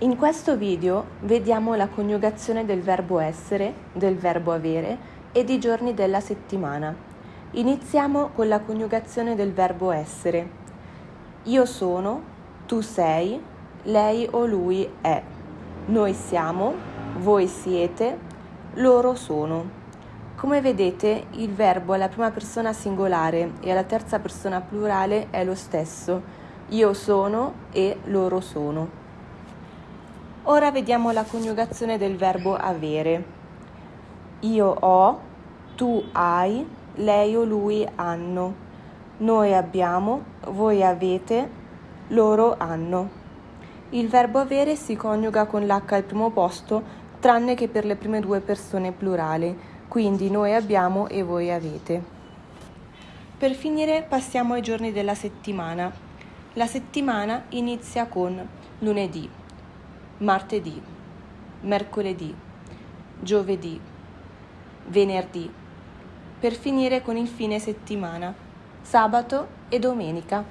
In questo video vediamo la coniugazione del verbo essere, del verbo avere e di giorni della settimana. Iniziamo con la coniugazione del verbo essere. Io sono, tu sei, lei o lui è, noi siamo, voi siete, loro sono. Come vedete il verbo alla prima persona singolare e alla terza persona plurale è lo stesso, io sono e loro sono. Ora vediamo la coniugazione del verbo avere. Io ho, tu hai, lei o lui hanno, noi abbiamo, voi avete, loro hanno. Il verbo avere si coniuga con l'H al primo posto, tranne che per le prime due persone plurali quindi noi abbiamo e voi avete. Per finire passiamo ai giorni della settimana. La settimana inizia con lunedì, martedì, mercoledì, giovedì, venerdì, per finire con il fine settimana, sabato e domenica.